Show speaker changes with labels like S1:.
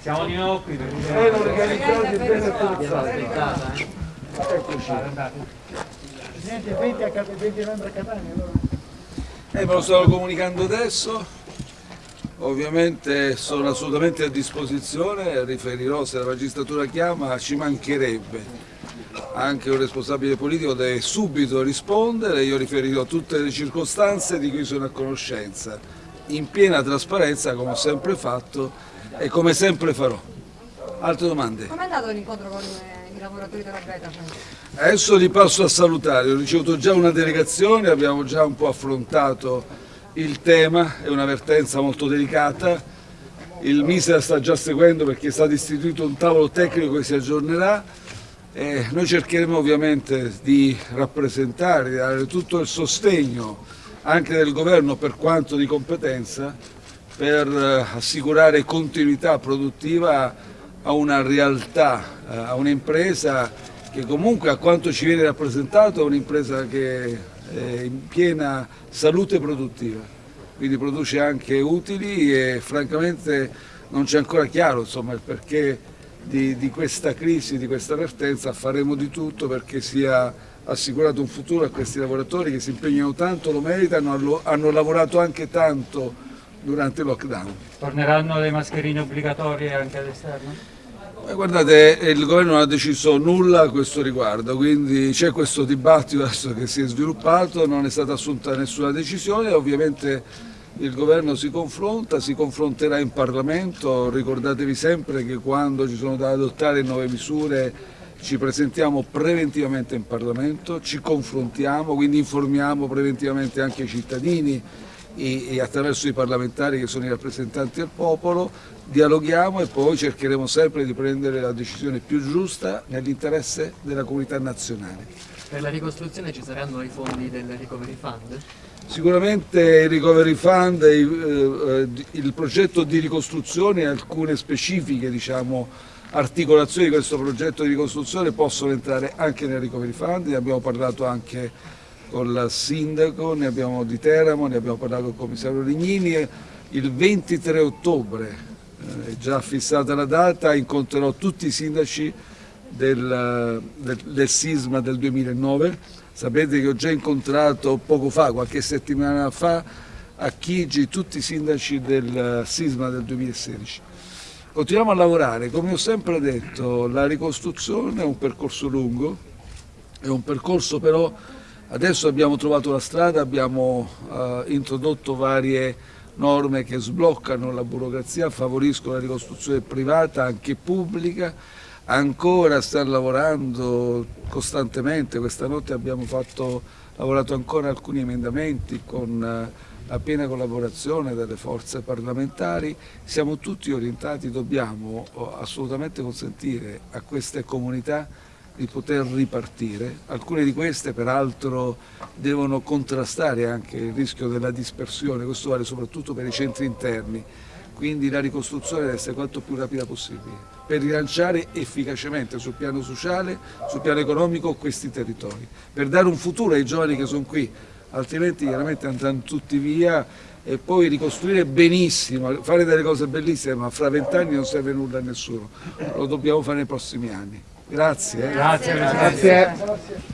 S1: Siamo di nuovo qui perché
S2: Ben organizzati e ben attrezzati. Eccoci.
S3: Presidente, 20, a Cat- 20 membri a Catania allora?
S2: Eh, me lo stavo comunicando adesso, ovviamente sono assolutamente a disposizione, riferirò se la magistratura chiama, ci mancherebbe. Anche un responsabile politico deve subito rispondere, io riferirò tutte le circostanze di cui sono a conoscenza, in piena trasparenza come ho sempre fatto e come sempre farò. Altre domande?
S4: Com'è andato l'incontro con eh, i lavoratori della Beta?
S2: Adesso li passo a salutare, ho ricevuto già una delegazione, abbiamo già un po' affrontato il tema, è un'avvertenza molto delicata, il Miser sta già seguendo perché è stato istituito un tavolo tecnico che si aggiornerà e noi cercheremo ovviamente di rappresentare, di dare tutto il sostegno anche del governo per quanto di competenza per eh, assicurare continuità produttiva a una realtà, eh, a un'impresa che comunque a quanto ci viene rappresentato è un'impresa che è in piena salute produttiva, quindi produce anche utili e francamente non c'è ancora chiaro insomma, il perché di, di questa crisi, di questa vertenza, faremo di tutto perché sia assicurato un futuro a questi lavoratori che si impegnano tanto, lo meritano, hanno, hanno lavorato anche tanto durante il lockdown.
S1: torneranno le mascherine obbligatorie anche all'esterno?
S2: Eh, Guardate, il governo non ha deciso nulla a questo riguardo, quindi c'è questo dibattito adesso che si è sviluppato, non è stata assunta nessuna decisione, ovviamente il governo si confronta, si confronterà in Parlamento, ricordatevi sempre che quando ci sono da adottare nuove misure ci presentiamo preventivamente in Parlamento, ci confrontiamo, quindi informiamo preventivamente anche i cittadini e, attraverso i parlamentari che sono i rappresentanti del popolo, dialoghiamo e poi cercheremo sempre di prendere la decisione più giusta nell'interesse della comunità nazionale.
S5: Per la ricostruzione ci saranno i fondi del Recovery Fund?
S2: Sicuramente il Recovery Fund, eh, eh, il progetto di ricostruzione e alcune specifiche diciamo, articolazioni di questo progetto di ricostruzione possono entrare anche nel Recovery Fund, ne abbiamo parlato anche con il sindaco ne abbiamo, di Teramo, ne abbiamo parlato con il commissario Lignini il 23 ottobre, eh, è già fissata la data, incontrerò tutti i sindaci del, del, del sisma del 2009 Sapete che ho già incontrato poco fa, qualche settimana fa, a Chigi tutti i sindaci del sisma del 2016. Continuiamo a lavorare, come ho sempre detto, la ricostruzione è un percorso lungo, è un percorso però, adesso abbiamo trovato la strada, abbiamo eh, introdotto varie norme che sbloccano la burocrazia, favoriscono la ricostruzione privata, anche pubblica, ancora stanno lavorando costantemente, questa notte abbiamo fatto, lavorato ancora alcuni emendamenti con eh, la piena collaborazione delle forze parlamentari, siamo tutti orientati, dobbiamo oh, assolutamente consentire a queste comunità di poter ripartire, alcune di queste peraltro devono contrastare anche il rischio della dispersione, questo vale soprattutto per i centri interni, quindi la ricostruzione deve essere quanto più rapida possibile per rilanciare efficacemente sul piano sociale, sul piano economico questi territori, per dare un futuro ai giovani che sono qui, altrimenti chiaramente andranno tutti via e poi ricostruire benissimo, fare delle cose bellissime, ma fra vent'anni non serve nulla a nessuno, lo dobbiamo fare nei prossimi anni. Grazie. eh.
S1: Grazie Presidente.
S3: Grazie.